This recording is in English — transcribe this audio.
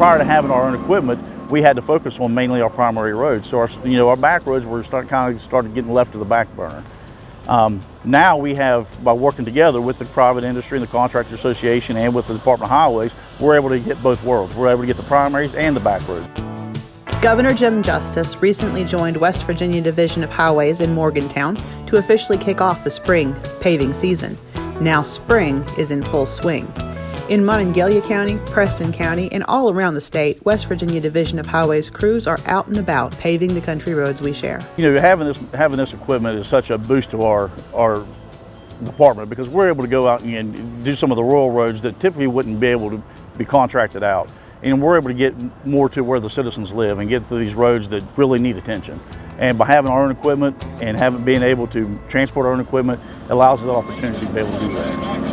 prior to having our own equipment, we had to focus on mainly our primary roads. So our, you know, our back roads were start, kind of started getting left to the back burner. Um, now we have, by working together with the private industry and the contractor association and with the Department of Highways, we're able to get both worlds. We're able to get the primaries and the back roads. Governor Jim Justice recently joined West Virginia Division of Highways in Morgantown to officially kick off the spring paving season. Now spring is in full swing. In Monongalia County, Preston County, and all around the state, West Virginia Division of Highways crews are out and about paving the country roads we share. You know, having this having this equipment is such a boost to our our department because we're able to go out and do some of the rural roads that typically wouldn't be able to be contracted out. And we're able to get more to where the citizens live and get to these roads that really need attention. And by having our own equipment and having being able to transport our own equipment allows us the opportunity to be able to do that.